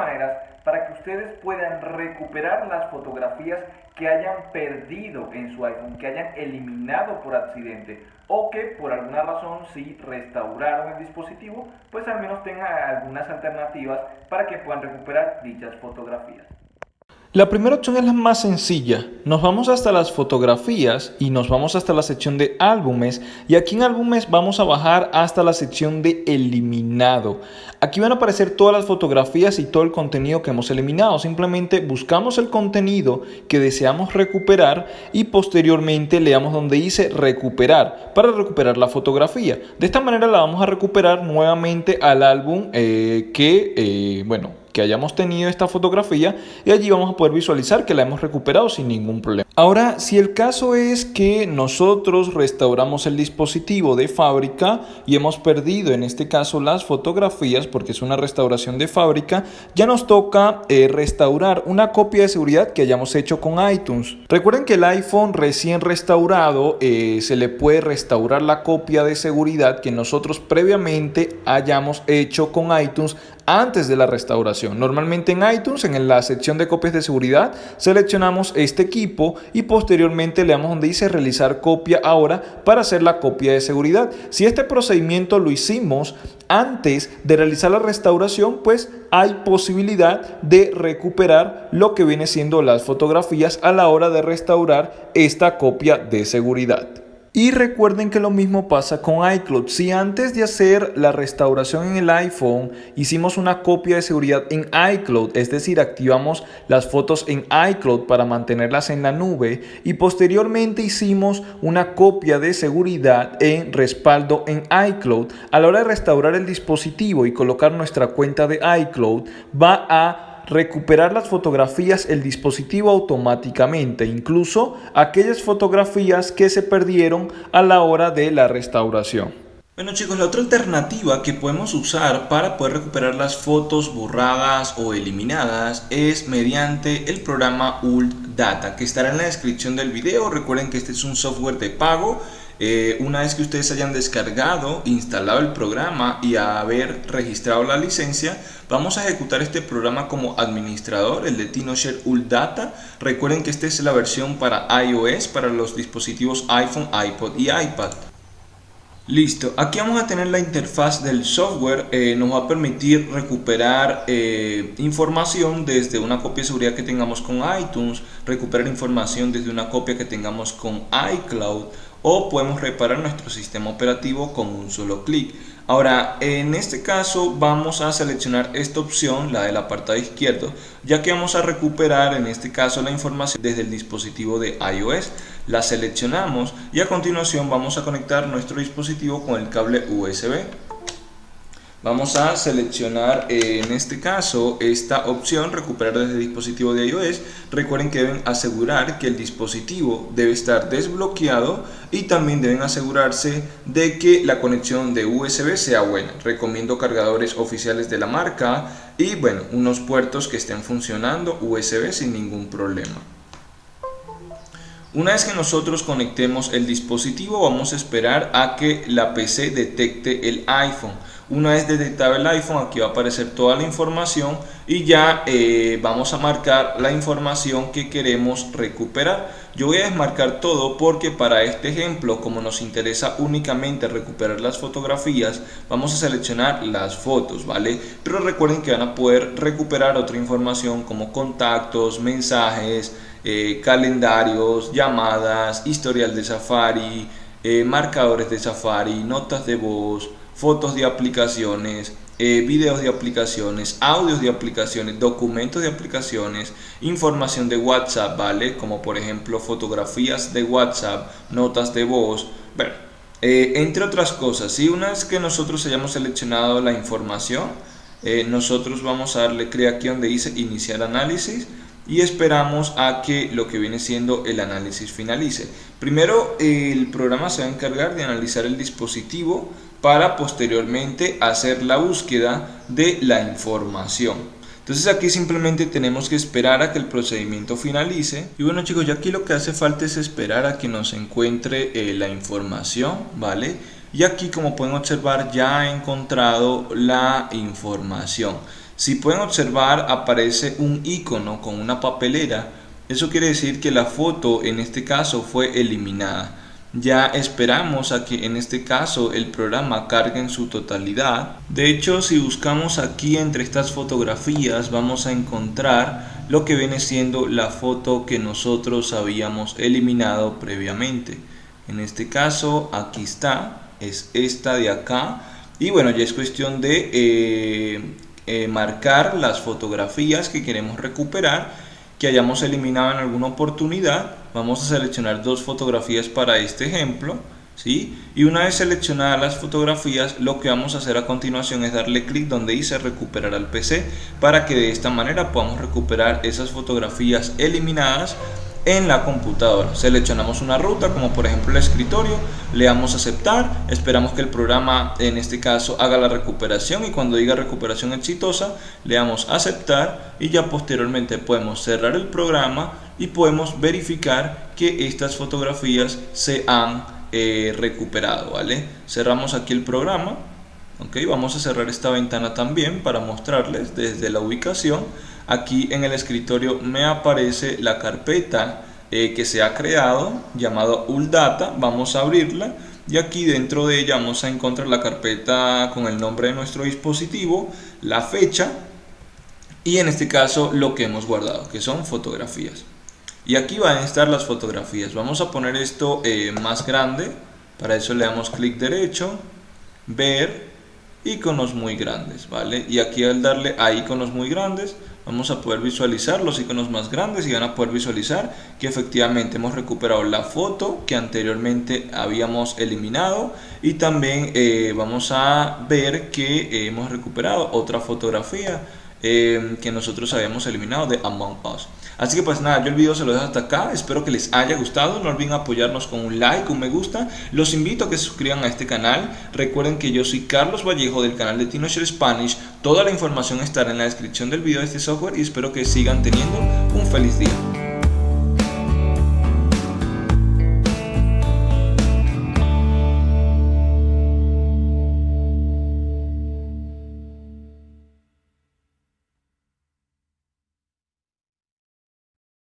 maneras para que ustedes puedan recuperar las fotografías que hayan perdido en su iPhone, que hayan eliminado por accidente o que por alguna razón si restauraron el dispositivo, pues al menos tengan algunas alternativas para que puedan recuperar dichas fotografías. La primera opción es la más sencilla. Nos vamos hasta las fotografías y nos vamos hasta la sección de álbumes y aquí en álbumes vamos a bajar hasta la sección de eliminado. Aquí van a aparecer todas las fotografías y todo el contenido que hemos eliminado. Simplemente buscamos el contenido que deseamos recuperar y posteriormente le damos donde dice recuperar para recuperar la fotografía. De esta manera la vamos a recuperar nuevamente al álbum eh, que, eh, bueno, que hayamos tenido esta fotografía y allí vamos a poder visualizar que la hemos recuperado sin ningún problema. Ahora, si el caso es que nosotros restauramos el dispositivo de fábrica y hemos perdido en este caso las fotografías porque es una restauración de fábrica, ya nos toca eh, restaurar una copia de seguridad que hayamos hecho con iTunes. Recuerden que el iPhone recién restaurado eh, se le puede restaurar la copia de seguridad que nosotros previamente hayamos hecho con iTunes antes de la restauración. Normalmente en iTunes, en la sección de copias de seguridad, seleccionamos este equipo y posteriormente le damos donde dice realizar copia ahora para hacer la copia de seguridad. Si este procedimiento lo hicimos antes de realizar la restauración, pues hay posibilidad de recuperar lo que viene siendo las fotografías a la hora de restaurar esta copia de seguridad. Y recuerden que lo mismo pasa con iCloud. Si antes de hacer la restauración en el iPhone hicimos una copia de seguridad en iCloud, es decir, activamos las fotos en iCloud para mantenerlas en la nube y posteriormente hicimos una copia de seguridad en respaldo en iCloud, a la hora de restaurar el dispositivo y colocar nuestra cuenta de iCloud, va a recuperar las fotografías el dispositivo automáticamente, incluso aquellas fotografías que se perdieron a la hora de la restauración. Bueno chicos, la otra alternativa que podemos usar para poder recuperar las fotos borradas o eliminadas es mediante el programa Ult Data que estará en la descripción del video. Recuerden que este es un software de pago eh, una vez que ustedes hayan descargado, instalado el programa y haber registrado la licencia, vamos a ejecutar este programa como administrador, el de TinoShare Data. Recuerden que esta es la versión para iOS, para los dispositivos iPhone, iPod y iPad. Listo, aquí vamos a tener la interfaz del software, eh, nos va a permitir recuperar eh, información desde una copia de seguridad que tengamos con iTunes, recuperar información desde una copia que tengamos con iCloud, o podemos reparar nuestro sistema operativo con un solo clic. Ahora, en este caso vamos a seleccionar esta opción, la del apartado izquierdo, ya que vamos a recuperar en este caso la información desde el dispositivo de iOS. La seleccionamos y a continuación vamos a conectar nuestro dispositivo con el cable USB. Vamos a seleccionar eh, en este caso esta opción recuperar desde dispositivo de iOS. Recuerden que deben asegurar que el dispositivo debe estar desbloqueado y también deben asegurarse de que la conexión de USB sea buena. Recomiendo cargadores oficiales de la marca y bueno, unos puertos que estén funcionando USB sin ningún problema. Una vez que nosotros conectemos el dispositivo vamos a esperar a que la PC detecte el iPhone. Una vez detectado el iPhone aquí va a aparecer toda la información y ya eh, vamos a marcar la información que queremos recuperar. Yo voy a desmarcar todo porque para este ejemplo como nos interesa únicamente recuperar las fotografías vamos a seleccionar las fotos, ¿vale? Pero recuerden que van a poder recuperar otra información como contactos, mensajes, eh, calendarios, llamadas, historial de Safari, eh, marcadores de Safari, notas de voz, fotos de aplicaciones, eh, videos de aplicaciones, audios de aplicaciones, documentos de aplicaciones, información de WhatsApp, ¿vale? Como por ejemplo fotografías de WhatsApp, notas de voz, bueno, entre otras cosas. Si una vez que nosotros hayamos seleccionado la información, nosotros vamos a darle clic aquí donde dice iniciar análisis y esperamos a que lo que viene siendo el análisis finalice. Primero el programa se va a encargar de analizar el dispositivo para posteriormente hacer la búsqueda de la información. Entonces aquí simplemente tenemos que esperar a que el procedimiento finalice. Y bueno chicos, ya aquí lo que hace falta es esperar a que nos encuentre eh, la información, ¿vale? Y aquí como pueden observar ya he encontrado la información. Si pueden observar aparece un icono con una papelera. Eso quiere decir que la foto en este caso fue eliminada. Ya esperamos a que en este caso el programa cargue en su totalidad. De hecho, si buscamos aquí entre estas fotografías vamos a encontrar lo que viene siendo la foto que nosotros habíamos eliminado previamente. En este caso, aquí está, es esta de acá. Y bueno, ya es cuestión de eh, eh, marcar las fotografías que queremos recuperar que hayamos eliminado en alguna oportunidad vamos a seleccionar dos fotografías para este ejemplo ¿sí? y una vez seleccionadas las fotografías lo que vamos a hacer a continuación es darle clic donde dice recuperar al PC para que de esta manera podamos recuperar esas fotografías eliminadas en la computadora. Seleccionamos una ruta como por ejemplo el escritorio, le damos aceptar, esperamos que el programa en este caso haga la recuperación y cuando diga recuperación exitosa le damos aceptar y ya posteriormente podemos cerrar el programa y podemos verificar que estas fotografías se han eh, recuperado, ¿vale? Cerramos aquí el programa, vamos a cerrar esta ventana también para mostrarles desde la ubicación aquí en el escritorio me aparece la carpeta eh, que se ha creado llamado ULDATA, vamos a abrirla y aquí dentro de ella vamos a encontrar la carpeta con el nombre de nuestro dispositivo, la fecha y en este caso lo que hemos guardado que son fotografías. Y aquí van a estar las fotografías. Vamos a poner esto eh, más grande. Para eso le damos clic derecho ver iconos muy grandes vale y aquí al darle a iconos muy grandes vamos a poder visualizar los iconos más grandes y van a poder visualizar que efectivamente hemos recuperado la foto que anteriormente habíamos eliminado y también eh, vamos a ver que hemos recuperado otra fotografía eh, que nosotros habíamos eliminado de Among Us. Así que pues nada, yo el video se lo dejo hasta acá, espero que les haya gustado, no olviden apoyarnos con un like, un me gusta, los invito a que se suscriban a este canal, recuerden que yo soy Carlos Vallejo del canal de TinoShare Spanish, toda la información estará en la descripción del video de este software y espero que sigan teniendo un feliz día.